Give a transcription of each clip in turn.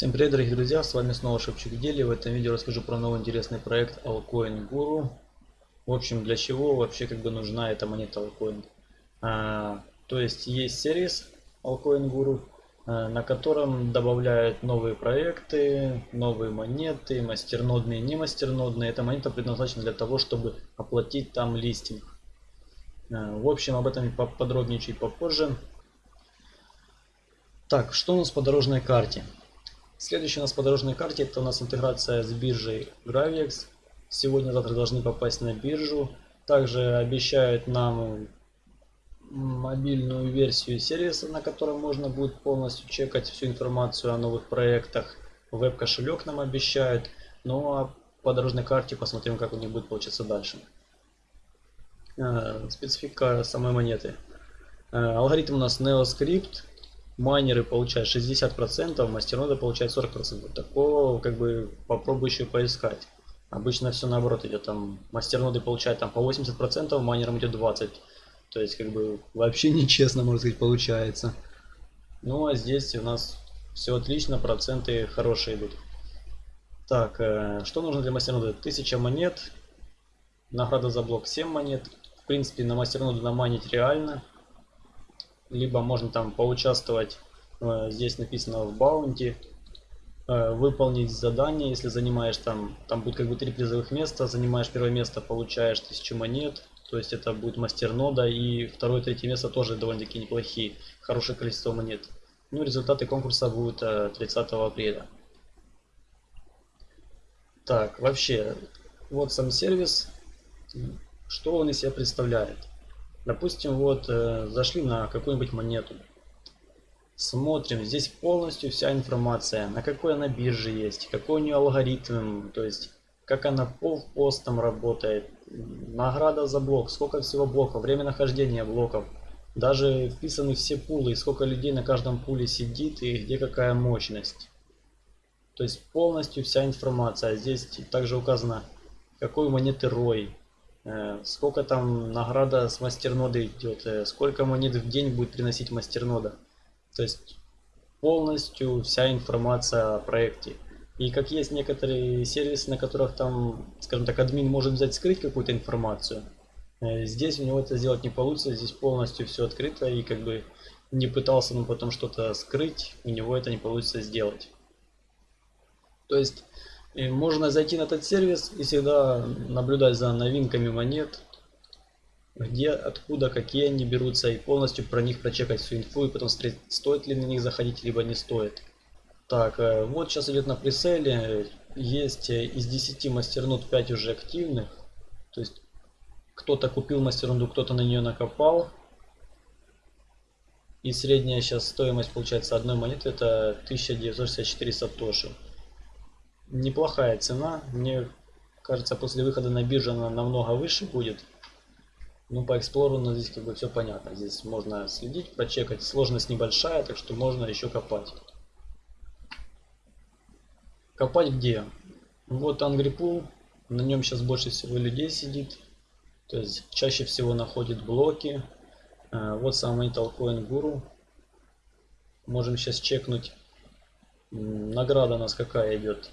Всем привет, дорогие друзья, с вами снова Шепчук Дели. В этом видео расскажу про новый интересный проект Alcoin Guru. В общем, для чего вообще как бы нужна эта монета Alcoin. А, то есть есть сервис Alcoin Guru, а, на котором добавляют новые проекты, новые монеты, мастернодные, не мастернодные. Эта монета предназначена для того, чтобы оплатить там листинг. А, в общем, об этом подробнее чуть попозже. Так, что у нас по дорожной карте? Следующий у нас по дорожной карте это у нас интеграция с биржей Gravix. Сегодня-завтра должны попасть на биржу. Также обещают нам мобильную версию сервиса, на котором можно будет полностью чекать всю информацию о новых проектах. Веб-кошелек нам обещают. Ну а по дорожной карте посмотрим, как у них будет получиться дальше. Э, специфика самой монеты. Э, алгоритм у нас NeoScript майнеры получают 60%, мастерноды получают 40%. Такого как бы попробуй еще поискать. Обычно все наоборот идет. Там мастерноды получают там по 80%, майнерам идет 20%. То есть как бы вообще нечестно, можно сказать, получается. Ну а здесь у нас все отлично, проценты хорошие идут. Так, э, что нужно для мастерноды? 1000 монет. Награда за блок 7 монет. В принципе, на мастерноду наманить реально либо можно там поучаствовать, э, здесь написано в баунти, э, выполнить задание, если занимаешь там, там будет как бы три призовых места, занимаешь первое место, получаешь 1000 монет, то есть это будет мастер нода, и второе, третье место тоже довольно-таки неплохие, хорошее количество монет. Ну, результаты конкурса будут 30 э, апреля. Так, вообще, вот сам сервис, что он из себя представляет. Допустим, вот э, зашли на какую-нибудь монету. Смотрим, здесь полностью вся информация, на какой она бирже есть, какой у нее алгоритм, то есть как она по постам работает, награда за блок, сколько всего блоков, время нахождения блоков, даже вписаны все пулы, сколько людей на каждом пуле сидит и где какая мощность. То есть полностью вся информация. Здесь также указано, какой монеты рой, сколько там награда с мастернода идет, э, сколько монет в день будет приносить мастернода. То есть полностью вся информация о проекте. И как есть некоторые сервисы, на которых там, скажем так, админ может взять скрыть какую-то информацию, э, здесь у него это сделать не получится, здесь полностью все открыто и как бы не пытался он потом что-то скрыть, у него это не получится сделать. То есть и можно зайти на этот сервис и всегда наблюдать за новинками монет, где, откуда, какие они берутся, и полностью про них прочекать всю инфу, и потом смотреть, стоит ли на них заходить, либо не стоит. Так, э, вот сейчас идет на преселе, есть э, из 10 мастернут 5 уже активных, то есть кто-то купил мастернуду, кто-то на нее накопал. И средняя сейчас стоимость получается одной монеты это 1964 сатоши неплохая цена. Мне кажется, после выхода на биржу она намного выше будет. Ну, по эксплору ну, здесь как бы все понятно. Здесь можно следить, прочекать. Сложность небольшая, так что можно еще копать. Копать где? Вот Angry Pool. На нем сейчас больше всего людей сидит. То есть чаще всего находит блоки. А, вот самый Talcoin Guru. Можем сейчас чекнуть. Награда у нас какая идет?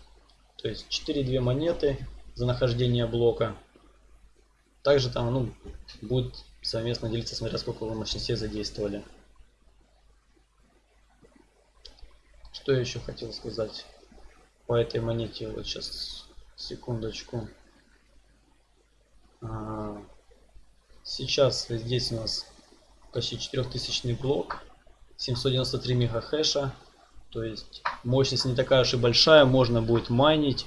То есть 4-2 монеты за нахождение блока. Также там ну, будет совместно делиться, смотря сколько вы мощностей задействовали. Что я еще хотел сказать по этой монете? Вот сейчас, секундочку. А, сейчас здесь у нас почти 4000 блок, 793 мегахэша. То есть мощность не такая уж и большая, можно будет майнить,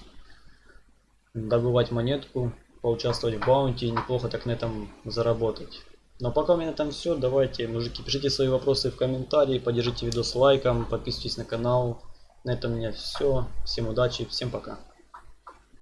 добывать монетку, поучаствовать в баунти и неплохо так на этом заработать. Но пока у меня этом все. Давайте, мужики, пишите свои вопросы в комментарии, поддержите видос лайком, подписывайтесь на канал. На этом у меня все. Всем удачи, всем пока.